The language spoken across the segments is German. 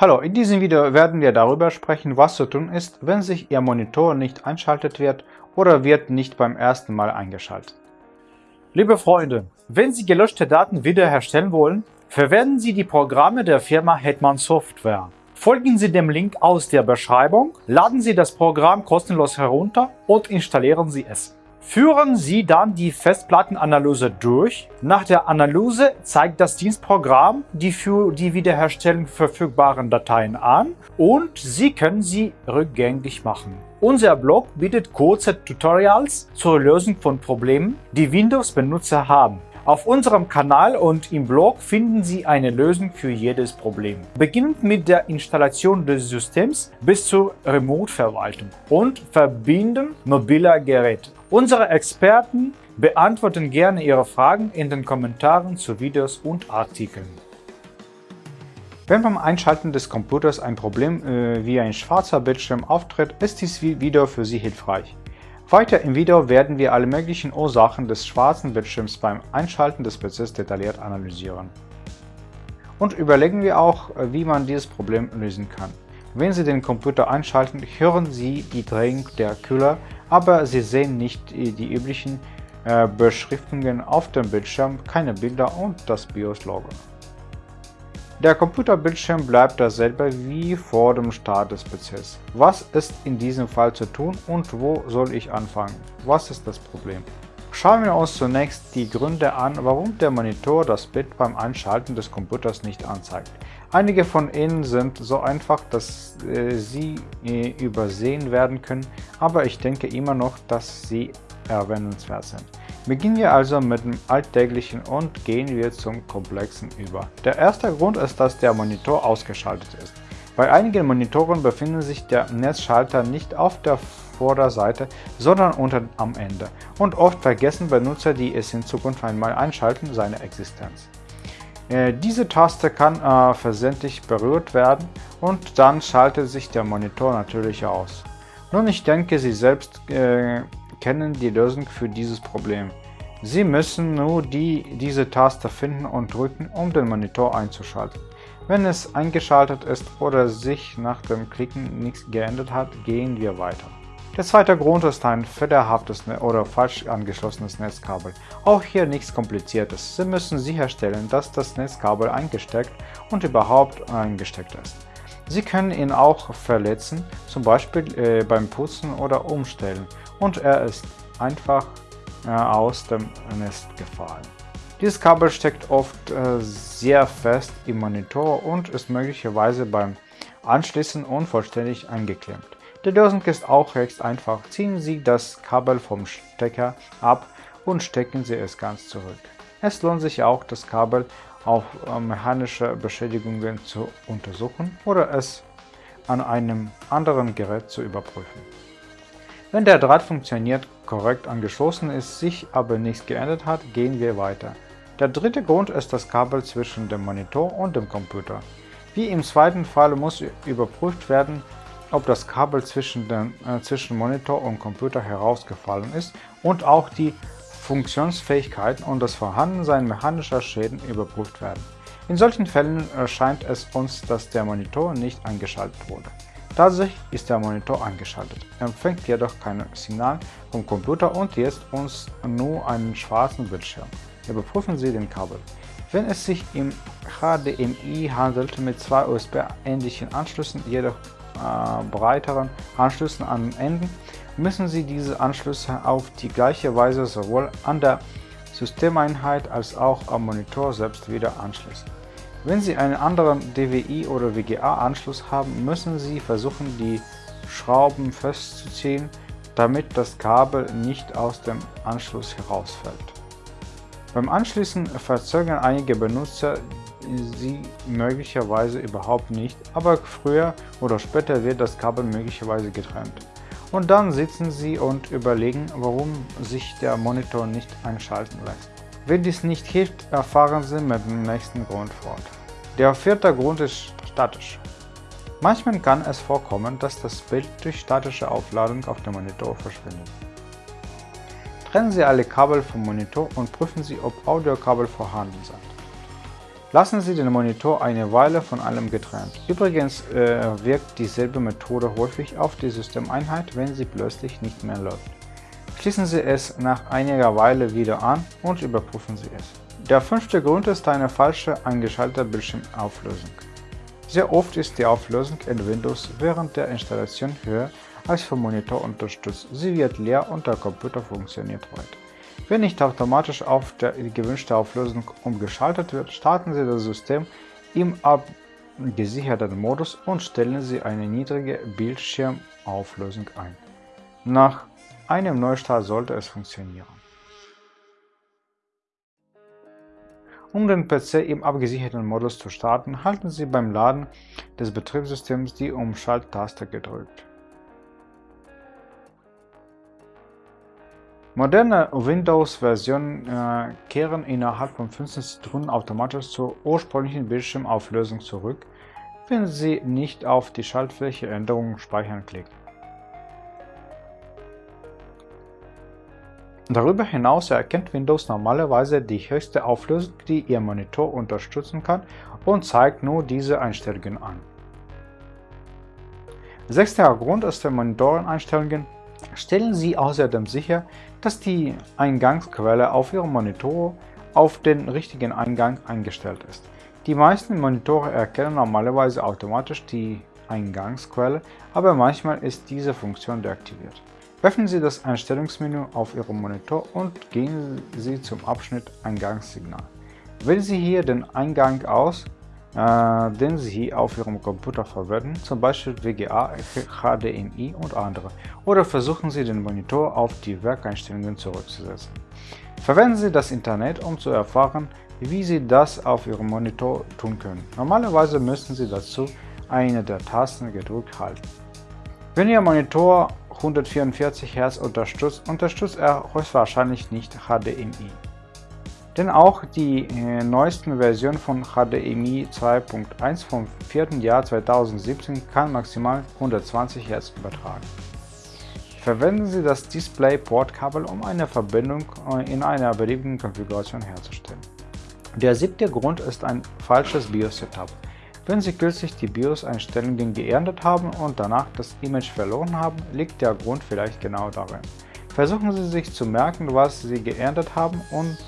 Hallo, in diesem Video werden wir darüber sprechen, was zu tun ist, wenn sich Ihr Monitor nicht einschaltet wird oder wird nicht beim ersten Mal eingeschaltet. Liebe Freunde, wenn Sie gelöschte Daten wiederherstellen wollen, verwenden Sie die Programme der Firma Hetman Software. Folgen Sie dem Link aus der Beschreibung, laden Sie das Programm kostenlos herunter und installieren Sie es. Führen Sie dann die Festplattenanalyse durch. Nach der Analyse zeigt das Dienstprogramm die für die Wiederherstellung verfügbaren Dateien an und Sie können sie rückgängig machen. Unser Blog bietet kurze Tutorials zur Lösung von Problemen, die Windows-Benutzer haben. Auf unserem Kanal und im Blog finden Sie eine Lösung für jedes Problem. Beginnend mit der Installation des Systems bis zur Remote-Verwaltung und Verbinden mobiler Geräte. Unsere Experten beantworten gerne Ihre Fragen in den Kommentaren zu Videos und Artikeln. Wenn beim Einschalten des Computers ein Problem äh, wie ein schwarzer Bildschirm auftritt, ist dies Video für Sie hilfreich. Weiter im Video werden wir alle möglichen Ursachen des schwarzen Bildschirms beim Einschalten des PCs detailliert analysieren. Und überlegen wir auch, äh, wie man dieses Problem lösen kann. Wenn Sie den Computer einschalten, hören Sie die Drehung der Kühler aber Sie sehen nicht die üblichen äh, Beschriftungen auf dem Bildschirm, keine Bilder und das BIOS-Logo. Der Computerbildschirm bleibt dasselbe wie vor dem Start des PCs. Was ist in diesem Fall zu tun und wo soll ich anfangen? Was ist das Problem? Schauen wir uns zunächst die Gründe an, warum der Monitor das Bild beim Einschalten des Computers nicht anzeigt. Einige von ihnen sind so einfach, dass äh, sie äh, übersehen werden können, aber ich denke immer noch, dass sie erwähnenswert sind. Beginnen wir also mit dem Alltäglichen und gehen wir zum Komplexen über. Der erste Grund ist, dass der Monitor ausgeschaltet ist. Bei einigen Monitoren befindet sich der Netzschalter nicht auf der Vorderseite, sondern unten am Ende und oft vergessen Benutzer, die es in Zukunft einmal einschalten, seine Existenz. Äh, diese Taste kann äh, versehentlich berührt werden und dann schaltet sich der Monitor natürlich aus. Nun, ich denke, Sie selbst äh, kennen die Lösung für dieses Problem. Sie müssen nur die, diese Taste finden und drücken, um den Monitor einzuschalten. Wenn es eingeschaltet ist oder sich nach dem Klicken nichts geändert hat, gehen wir weiter. Der zweite Grund ist ein fehlerhaftes oder falsch angeschlossenes Netzkabel. Auch hier nichts kompliziertes. Sie müssen sicherstellen, dass das Netzkabel eingesteckt und überhaupt eingesteckt ist. Sie können ihn auch verletzen, zum Beispiel äh, beim Putzen oder Umstellen und er ist einfach äh, aus dem Netz gefallen. Dieses Kabel steckt oft äh, sehr fest im Monitor und ist möglicherweise beim Anschließen unvollständig eingeklemmt. Die Lösung ist auch recht einfach. Ziehen Sie das Kabel vom Stecker ab und stecken Sie es ganz zurück. Es lohnt sich auch, das Kabel auf äh, mechanische Beschädigungen zu untersuchen oder es an einem anderen Gerät zu überprüfen. Wenn der Draht funktioniert, korrekt angeschlossen ist, sich aber nichts geändert hat, gehen wir weiter. Der dritte Grund ist das Kabel zwischen dem Monitor und dem Computer. Wie im zweiten Fall muss überprüft werden, ob das Kabel zwischen, dem, äh, zwischen Monitor und Computer herausgefallen ist und auch die Funktionsfähigkeiten und das Vorhandensein mechanischer Schäden überprüft werden. In solchen Fällen erscheint es uns, dass der Monitor nicht eingeschaltet wurde. Tatsächlich ist der Monitor eingeschaltet, empfängt jedoch kein Signal vom Computer und jetzt uns nur einen schwarzen Bildschirm. Überprüfen Sie den Kabel. Wenn es sich im HDMI handelt mit zwei USB-ähnlichen Anschlüssen, jedoch äh, breiteren Anschlüssen an den Enden, müssen Sie diese Anschlüsse auf die gleiche Weise sowohl an der Systemeinheit als auch am Monitor selbst wieder anschließen. Wenn Sie einen anderen DWI oder WGA-Anschluss haben, müssen Sie versuchen, die Schrauben festzuziehen, damit das Kabel nicht aus dem Anschluss herausfällt. Beim Anschließen verzögern einige Benutzer sie möglicherweise überhaupt nicht, aber früher oder später wird das Kabel möglicherweise getrennt. Und dann sitzen sie und überlegen, warum sich der Monitor nicht einschalten lässt. Wenn dies nicht hilft, erfahren Sie mit dem nächsten Grund fort. Der vierte Grund ist statisch. Manchmal kann es vorkommen, dass das Bild durch statische Aufladung auf dem Monitor verschwindet. Trennen Sie alle Kabel vom Monitor und prüfen Sie, ob Audiokabel vorhanden sind. Lassen Sie den Monitor eine Weile von allem getrennt. Übrigens äh, wirkt dieselbe Methode häufig auf die Systemeinheit, wenn sie plötzlich nicht mehr läuft. Schließen Sie es nach einiger Weile wieder an und überprüfen Sie es. Der fünfte Grund ist eine falsche eingeschaltete Bildschirmauflösung. Sehr oft ist die Auflösung in Windows während der Installation höher als vom Monitor unterstützt. Sie wird leer und der Computer funktioniert weiter. Wenn nicht automatisch auf die gewünschte Auflösung umgeschaltet wird, starten Sie das System im abgesicherten Modus und stellen Sie eine niedrige Bildschirmauflösung ein. Nach einem Neustart sollte es funktionieren. Um den PC im abgesicherten Modus zu starten, halten Sie beim Laden des Betriebssystems die Umschalttaste gedrückt. Moderne Windows-Versionen äh, kehren innerhalb von 15 Sekunden automatisch zur ursprünglichen Bildschirmauflösung zurück, wenn Sie nicht auf die Schaltfläche Änderungen speichern klicken. Darüber hinaus erkennt Windows normalerweise die höchste Auflösung, die Ihr Monitor unterstützen kann und zeigt nur diese Einstellungen an. Sechster Grund ist der Monitoreneinstellungen Stellen Sie außerdem sicher, dass die Eingangsquelle auf Ihrem Monitor auf den richtigen Eingang eingestellt ist. Die meisten Monitore erkennen normalerweise automatisch die Eingangsquelle, aber manchmal ist diese Funktion deaktiviert. Öffnen Sie das Einstellungsmenü auf Ihrem Monitor und gehen Sie zum Abschnitt Eingangssignal. Wählen Sie hier den Eingang aus, äh, den Sie auf Ihrem Computer verwenden, zum Beispiel VGA, HDMI und andere, oder versuchen Sie den Monitor auf die Werkeinstellungen zurückzusetzen. Verwenden Sie das Internet, um zu erfahren, wie Sie das auf Ihrem Monitor tun können. Normalerweise müssen Sie dazu eine der Tasten gedrückt halten. Wenn Ihr Monitor 144 Hz unterstützt, unterstützt er höchstwahrscheinlich nicht HDMI. Denn auch die äh, neuesten Versionen von HDMI 2.1 vom 4. Jahr 2017 kann maximal 120 Hz übertragen. Verwenden Sie das DisplayPort-Kabel, um eine Verbindung äh, in einer beliebigen Konfiguration herzustellen. Der siebte Grund ist ein falsches BIOS-Setup. Wenn Sie kürzlich die BIOS-Einstellungen geändert haben und danach das Image verloren haben, liegt der Grund vielleicht genau darin. Versuchen Sie sich zu merken, was Sie geändert haben und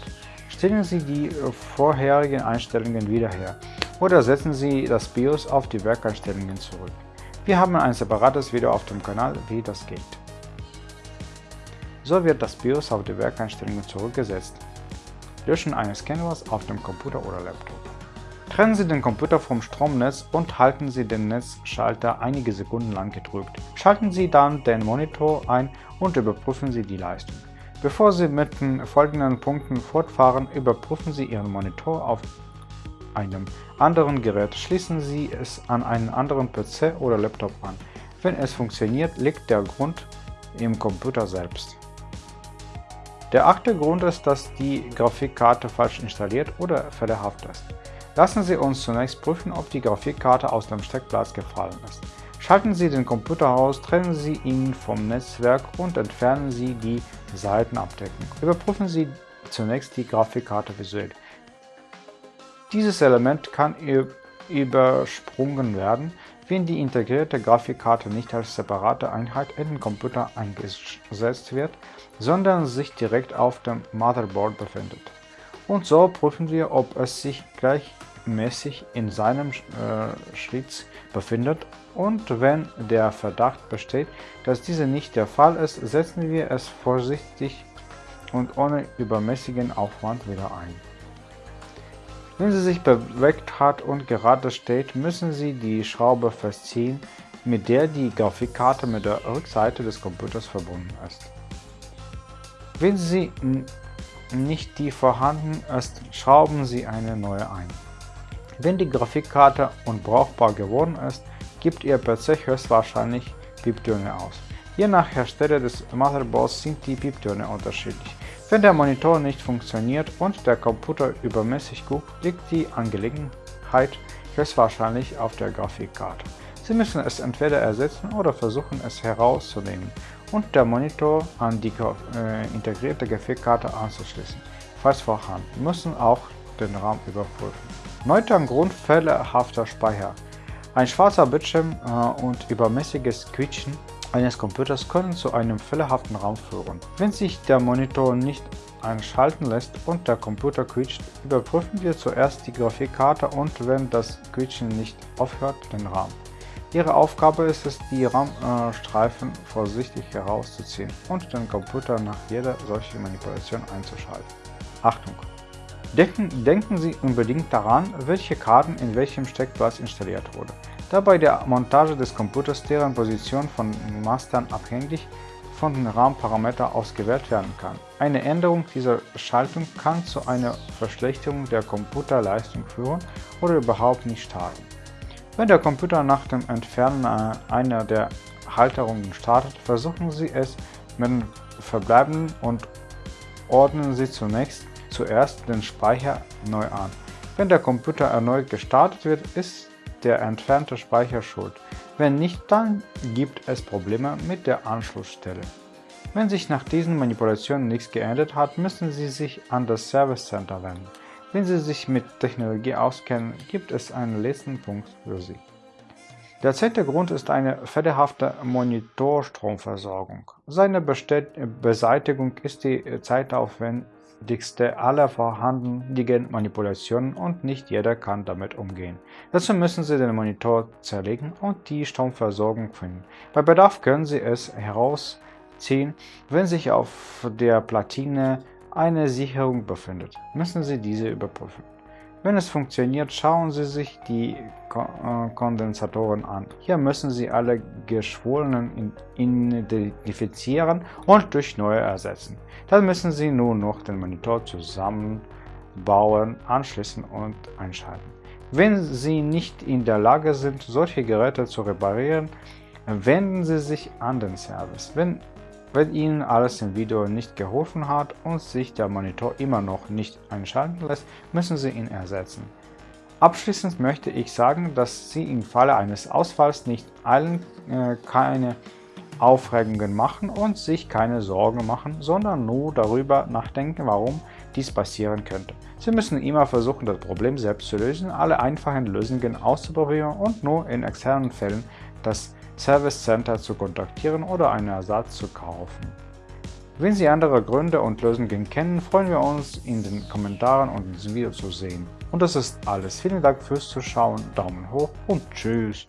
Stellen Sie die äh, vorherigen Einstellungen wieder her oder setzen Sie das BIOS auf die Werkeinstellungen zurück. Wir haben ein separates Video auf dem Kanal, wie das geht. So wird das BIOS auf die Werkeinstellungen zurückgesetzt. Löschen eines Canvas auf dem Computer oder Laptop. Trennen Sie den Computer vom Stromnetz und halten Sie den Netzschalter einige Sekunden lang gedrückt. Schalten Sie dann den Monitor ein und überprüfen Sie die Leistung. Bevor Sie mit den folgenden Punkten fortfahren, überprüfen Sie Ihren Monitor auf einem anderen Gerät. Schließen Sie es an einen anderen PC oder Laptop an. Wenn es funktioniert, liegt der Grund im Computer selbst. Der achte Grund ist, dass die Grafikkarte falsch installiert oder fehlerhaft ist. Lassen Sie uns zunächst prüfen, ob die Grafikkarte aus dem Steckplatz gefallen ist. Schalten Sie den Computer aus, trennen Sie ihn vom Netzwerk und entfernen Sie die Seitenabdeckung. Überprüfen Sie zunächst die Grafikkarte visuell. Dieses Element kann übersprungen werden, wenn die integrierte Grafikkarte nicht als separate Einheit in den Computer eingesetzt wird, sondern sich direkt auf dem Motherboard befindet. Und so prüfen wir, ob es sich gleichmäßig in seinem äh, Schritt befindet und wenn der Verdacht besteht, dass diese nicht der Fall ist, setzen wir es vorsichtig und ohne übermäßigen Aufwand wieder ein. Wenn sie sich bewegt hat und gerade steht, müssen Sie die Schraube festziehen, mit der die Grafikkarte mit der Rückseite des Computers verbunden ist. Wenn sie nicht die vorhanden ist, schrauben Sie eine neue ein. Wenn die Grafikkarte unbrauchbar geworden ist, gibt Ihr PC höchstwahrscheinlich Pieptöne aus. Je nach Hersteller des Motherboards sind die Pieptöne unterschiedlich. Wenn der Monitor nicht funktioniert und der Computer übermäßig guckt, liegt die Angelegenheit höchstwahrscheinlich auf der Grafikkarte. Sie müssen es entweder ersetzen oder versuchen es herauszunehmen und der Monitor an die äh, integrierte Grafikkarte anzuschließen. Falls vorhanden, müssen auch den RAM überprüfen. Neunter Grund fehlerhafter Speicher. Ein schwarzer Bildschirm äh, und übermäßiges Quietschen eines Computers können zu einem fehlerhaften Raum führen. Wenn sich der Monitor nicht einschalten lässt und der Computer quietscht, überprüfen wir zuerst die Grafikkarte und wenn das Quietschen nicht aufhört, den RAM. Ihre Aufgabe ist es, die RAM-Streifen vorsichtig herauszuziehen und den Computer nach jeder solchen Manipulation einzuschalten. Achtung! Denken, denken Sie unbedingt daran, welche Karten in welchem Steckplatz installiert wurde, da bei der Montage des Computers deren Position von Mastern abhängig von den RAM-Parametern ausgewählt werden kann. Eine Änderung dieser Schaltung kann zu einer Verschlechterung der Computerleistung führen oder überhaupt nicht starten. Wenn der Computer nach dem Entfernen einer der Halterungen startet, versuchen Sie es mit den verbleibenden und ordnen Sie zunächst zuerst den Speicher neu an. Wenn der Computer erneut gestartet wird, ist der entfernte Speicher schuld. Wenn nicht, dann gibt es Probleme mit der Anschlussstelle. Wenn sich nach diesen Manipulationen nichts geändert hat, müssen Sie sich an das Service Center wenden. Wenn Sie sich mit Technologie auskennen, gibt es einen letzten Punkt für Sie. Der zweite Grund ist eine fehlerhafte Monitorstromversorgung. Seine Beseitigung ist die zeitaufwendigste aller vorhandenen Manipulationen und nicht jeder kann damit umgehen. Dazu müssen Sie den Monitor zerlegen und die Stromversorgung finden. Bei Bedarf können Sie es herausziehen, wenn sich auf der Platine eine Sicherung befindet, müssen Sie diese überprüfen. Wenn es funktioniert, schauen Sie sich die äh, Kondensatoren an. Hier müssen Sie alle geschwollenen identifizieren und durch neue ersetzen. Dann müssen Sie nur noch den Monitor zusammenbauen, anschließen und einschalten. Wenn Sie nicht in der Lage sind, solche Geräte zu reparieren, wenden Sie sich an den Service. Wenn wenn Ihnen alles im Video nicht geholfen hat und sich der Monitor immer noch nicht einschalten lässt, müssen Sie ihn ersetzen. Abschließend möchte ich sagen, dass Sie im Falle eines Ausfalls nicht allen äh, keine Aufregungen machen und sich keine Sorgen machen, sondern nur darüber nachdenken, warum dies passieren könnte. Sie müssen immer versuchen, das Problem selbst zu lösen, alle einfachen Lösungen auszuprobieren und nur in externen Fällen das Service Center zu kontaktieren oder einen Ersatz zu kaufen. Wenn Sie andere Gründe und Lösungen kennen, freuen wir uns in den Kommentaren und diesem Video zu sehen. Und das ist alles. Vielen Dank fürs Zuschauen, Daumen hoch und Tschüss.